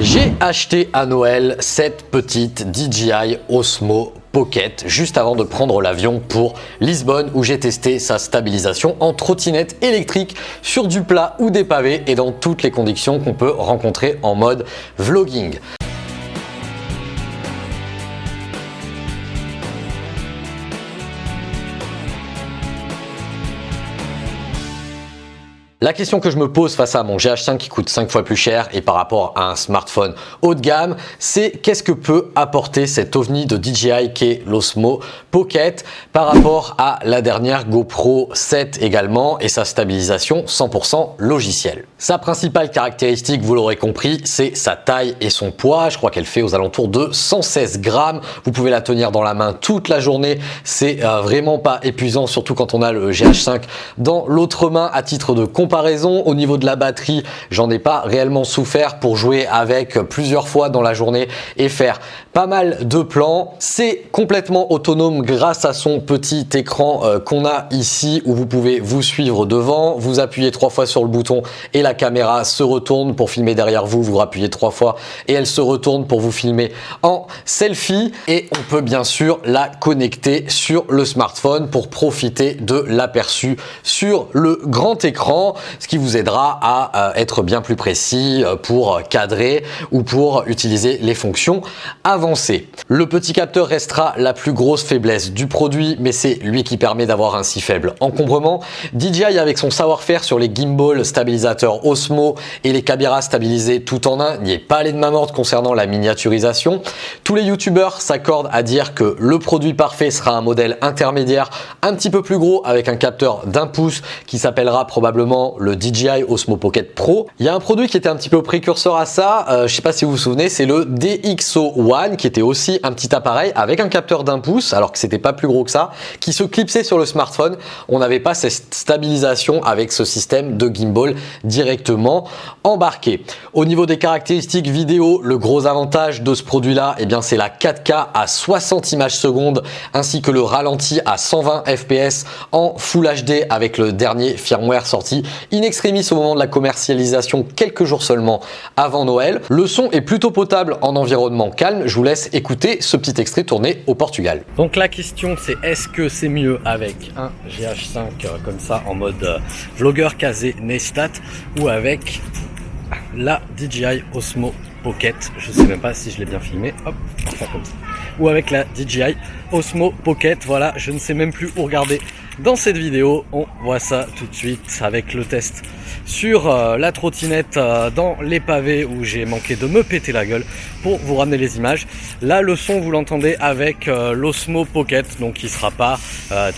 J'ai acheté à Noël cette petite DJI Osmo Pocket juste avant de prendre l'avion pour Lisbonne où j'ai testé sa stabilisation en trottinette électrique sur du plat ou des pavés et dans toutes les conditions qu'on peut rencontrer en mode vlogging. La question que je me pose face à mon GH5 qui coûte 5 fois plus cher et par rapport à un smartphone haut de gamme, c'est qu'est-ce que peut apporter cet ovni de DJI qui est l'Osmo Pocket par rapport à la dernière GoPro 7 également et sa stabilisation 100% logicielle. Sa principale caractéristique, vous l'aurez compris, c'est sa taille et son poids. Je crois qu'elle fait aux alentours de 116 grammes. Vous pouvez la tenir dans la main toute la journée. C'est euh, vraiment pas épuisant, surtout quand on a le GH5 dans l'autre main à titre de au niveau de la batterie, j'en ai pas réellement souffert pour jouer avec plusieurs fois dans la journée et faire pas mal de plans. C'est complètement autonome grâce à son petit écran euh, qu'on a ici où vous pouvez vous suivre devant. Vous appuyez trois fois sur le bouton et la caméra se retourne pour filmer derrière vous. Vous appuyez trois fois et elle se retourne pour vous filmer en selfie. Et on peut bien sûr la connecter sur le smartphone pour profiter de l'aperçu sur le grand écran ce qui vous aidera à euh, être bien plus précis euh, pour cadrer ou pour utiliser les fonctions avancées. Le petit capteur restera la plus grosse faiblesse du produit, mais c'est lui qui permet d'avoir un si faible encombrement. DJI avec son savoir-faire sur les gimbal stabilisateurs Osmo et les caméras stabilisées tout en un n'y est pas allé de ma morte concernant la miniaturisation. Tous les youtubeurs s'accordent à dire que le produit parfait sera un modèle intermédiaire un petit peu plus gros avec un capteur d'un pouce qui s'appellera probablement le DJI Osmo Pocket Pro. Il y a un produit qui était un petit peu précurseur à ça, euh, je sais pas si vous vous souvenez, c'est le DxO One qui était aussi un petit appareil avec un capteur d'un pouce, alors que c'était pas plus gros que ça, qui se clipsait sur le smartphone. On n'avait pas cette stabilisation avec ce système de gimbal directement embarqué. Au niveau des caractéristiques vidéo, le gros avantage de ce produit-là, eh bien c'est la 4K à 60 images secondes ainsi que le ralenti à 120 fps en Full HD avec le dernier firmware sorti in extremis au moment de la commercialisation quelques jours seulement avant Noël. Le son est plutôt potable en environnement calme. Je vous laisse écouter ce petit extrait tourné au Portugal. Donc la question c'est est-ce que c'est mieux avec un GH5 euh, comme ça en mode euh, vlogueur casé Nestat ou avec la DJI Osmo Pocket? Je sais même pas si je l'ai bien filmé. Hop, enfin comme ça. Ou avec la DJI Osmo Pocket. Voilà, je ne sais même plus où regarder dans cette vidéo. On voit ça tout de suite avec le test sur euh, la trottinette euh, dans les pavés où j'ai manqué de me péter la gueule pour vous ramener les images. Là, le son, vous l'entendez avec euh, l'Osmo Pocket, donc qui sera pas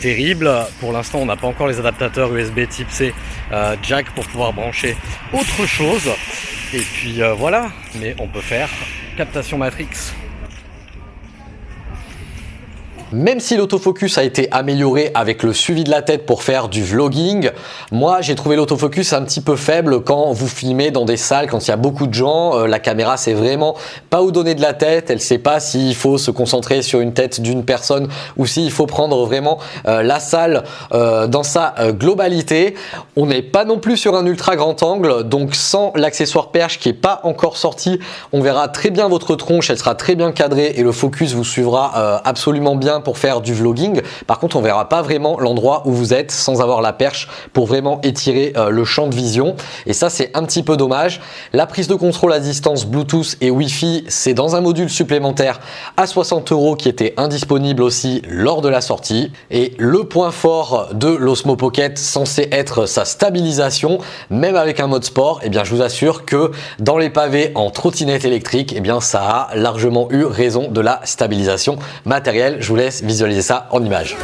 terrible. Pour l'instant, on n'a pas encore les adaptateurs USB type C jack pour pouvoir brancher autre chose. Et puis voilà, mais on peut faire captation Matrix même si l'autofocus a été amélioré avec le suivi de la tête pour faire du vlogging, moi j'ai trouvé l'autofocus un petit peu faible quand vous filmez dans des salles, quand il y a beaucoup de gens. Euh, la caméra sait vraiment pas où donner de la tête, elle sait pas s'il faut se concentrer sur une tête d'une personne ou s'il faut prendre vraiment euh, la salle euh, dans sa globalité. On n'est pas non plus sur un ultra grand angle, donc sans l'accessoire perche qui est pas encore sorti, on verra très bien votre tronche, elle sera très bien cadrée et le focus vous suivra absolument bien pour faire du vlogging. Par contre, on verra pas vraiment l'endroit où vous êtes sans avoir la perche pour vraiment étirer euh, le champ de vision. Et ça, c'est un petit peu dommage. La prise de contrôle à distance Bluetooth et Wi-Fi, c'est dans un module supplémentaire à 60 euros qui était indisponible aussi lors de la sortie. Et le point fort de l'Osmo Pocket, censé être sa stabilisation, même avec un mode sport, et eh bien, je vous assure que dans les pavés en trottinette électrique, et eh bien, ça a largement eu raison de la stabilisation matérielle. Je vous laisse visualiser ça en images.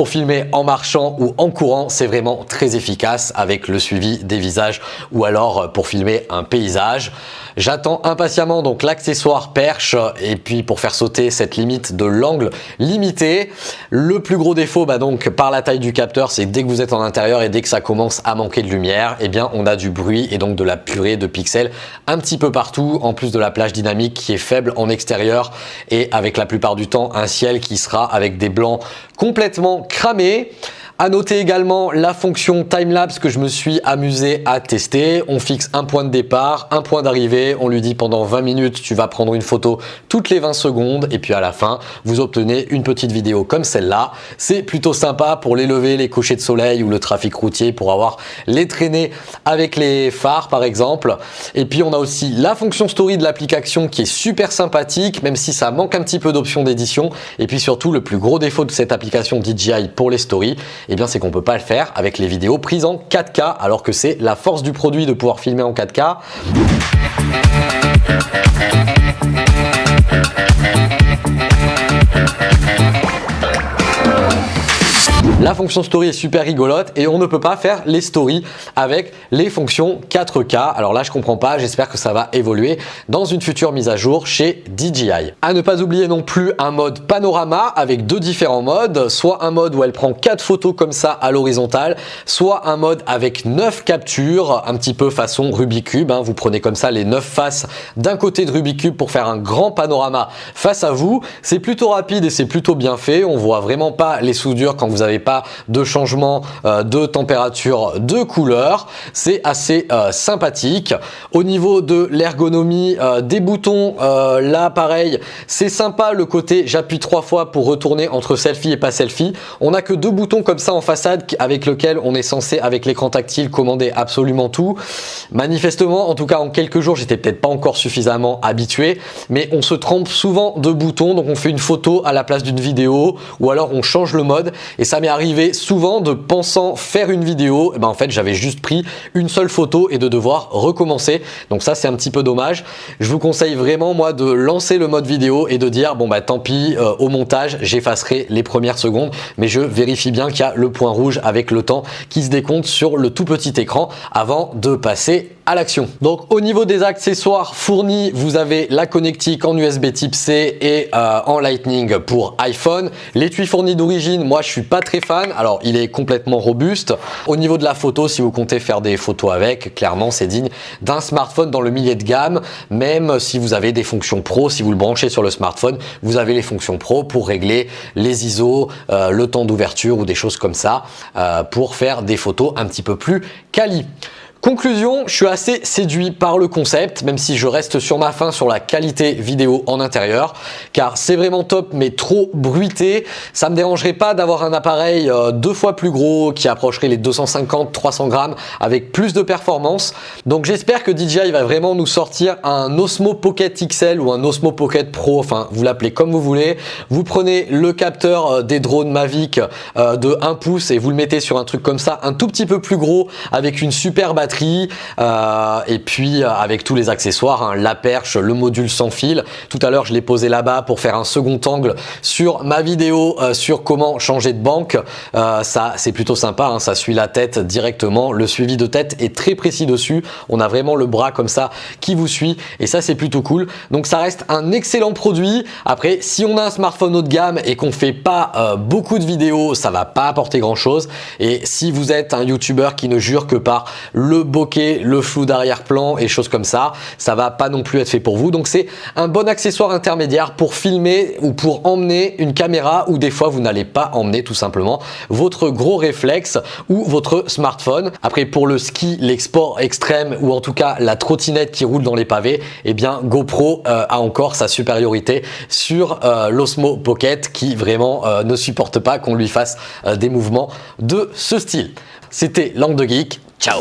Pour filmer en marchant ou en courant, c'est vraiment très efficace avec le suivi des visages ou alors pour filmer un paysage. J'attends impatiemment donc l'accessoire perche et puis pour faire sauter cette limite de l'angle limité. Le plus gros défaut bah donc par la taille du capteur, c'est dès que vous êtes en intérieur et dès que ça commence à manquer de lumière, eh bien on a du bruit et donc de la purée de pixels un petit peu partout en plus de la plage dynamique qui est faible en extérieur et avec la plupart du temps un ciel qui sera avec des blancs complètement cramés. À noter également la fonction timelapse que je me suis amusé à tester. On fixe un point de départ, un point d'arrivée. On lui dit pendant 20 minutes, tu vas prendre une photo toutes les 20 secondes. Et puis à la fin, vous obtenez une petite vidéo comme celle-là. C'est plutôt sympa pour les lever, les couchers de soleil ou le trafic routier pour avoir les traînées avec les phares par exemple. Et puis on a aussi la fonction story de l'application qui est super sympathique, même si ça manque un petit peu d'options d'édition. Et puis surtout, le plus gros défaut de cette application DJI pour les stories, eh bien c'est qu'on peut pas le faire avec les vidéos prises en 4K alors que c'est la force du produit de pouvoir filmer en 4K. La fonction story est super rigolote et on ne peut pas faire les stories avec les fonctions 4K. Alors là, je comprends pas. J'espère que ça va évoluer dans une future mise à jour chez DJI. À ne pas oublier non plus un mode panorama avec deux différents modes. Soit un mode où elle prend quatre photos comme ça à l'horizontale, soit un mode avec 9 captures, un petit peu façon Rubik's Cube. Hein. Vous prenez comme ça les 9 faces d'un côté de Rubik's Cube pour faire un grand panorama face à vous. C'est plutôt rapide et c'est plutôt bien fait. On voit vraiment pas les soudures quand vous n'avez pas de changement euh, de température, de couleur. C'est assez euh, sympathique. Au niveau de l'ergonomie euh, des boutons, là pareil, c'est sympa le côté j'appuie trois fois pour retourner entre selfie et pas selfie. On n'a que deux boutons comme ça en façade avec lequel on est censé avec l'écran tactile commander absolument tout. Manifestement, en tout cas en quelques jours, j'étais peut-être pas encore suffisamment habitué, mais on se trompe souvent de boutons, donc on fait une photo à la place d'une vidéo ou alors on change le mode et ça m'est arrivé souvent de pensant faire une vidéo, eh ben en fait j'avais juste pris une seule photo et de devoir recommencer. Donc ça c'est un petit peu dommage. Je vous conseille vraiment moi de lancer le mode vidéo et de dire bon bah tant pis euh, au montage j'effacerai les premières secondes mais je vérifie bien qu'il y a le point rouge avec le temps qui se décompte sur le tout petit écran avant de passer l'action. Donc au niveau des accessoires fournis, vous avez la connectique en USB type C et euh, en Lightning pour iPhone. L'étui fourni d'origine, moi je suis pas très fan alors, il est complètement robuste. Au niveau de la photo, si vous comptez faire des photos avec, clairement, c'est digne d'un smartphone dans le millier de gamme. Même si vous avez des fonctions pro, si vous le branchez sur le smartphone, vous avez les fonctions pro pour régler les ISO, euh, le temps d'ouverture ou des choses comme ça euh, pour faire des photos un petit peu plus quali. Conclusion, je suis assez séduit par le concept, même si je reste sur ma fin sur la qualité vidéo en intérieur, car c'est vraiment top, mais trop bruité. Ça me dérangerait pas d'avoir un appareil euh, deux fois plus gros, qui approcherait les 250-300 grammes, avec plus de performance. Donc j'espère que DJI va vraiment nous sortir un Osmo Pocket XL ou un Osmo Pocket Pro, enfin vous l'appelez comme vous voulez. Vous prenez le capteur euh, des drones Mavic euh, de 1 pouce et vous le mettez sur un truc comme ça, un tout petit peu plus gros, avec une super batterie euh, et puis euh, avec tous les accessoires, hein, la perche, le module sans fil. Tout à l'heure, je l'ai posé là-bas pour faire un second angle sur ma vidéo euh, sur comment changer de banque. ça, c'est plutôt sympa, hein, ça suit la tête directement. Le suivi de tête est très précis dessus. On a vraiment le bras comme ça qui vous suit et ça, c'est plutôt cool. Donc, ça reste un excellent produit. Après, si on a un smartphone haut de gamme et qu'on fait pas beaucoup de vidéos, ça va pas apporter grand chose. Et si vous êtes un YouTuber qui ne jure que par le bokeh, le flou d'arrière-plan et choses comme ça. Ça va pas non plus être fait pour vous. Donc c'est un bon accessoire intermédiaire pour filmer ou pour emmener une caméra ou des fois vous n'allez pas emmener tout simplement votre gros réflexe ou votre smartphone. Après pour le ski, l'export extrême ou en tout cas la trottinette qui roule dans les pavés, eh bien GoPro euh, a encore sa supériorité sur euh, l'Osmo Pocket qui vraiment euh, ne supporte pas qu'on lui fasse des mouvements de ce style. C'était Langue de Geek. Ciao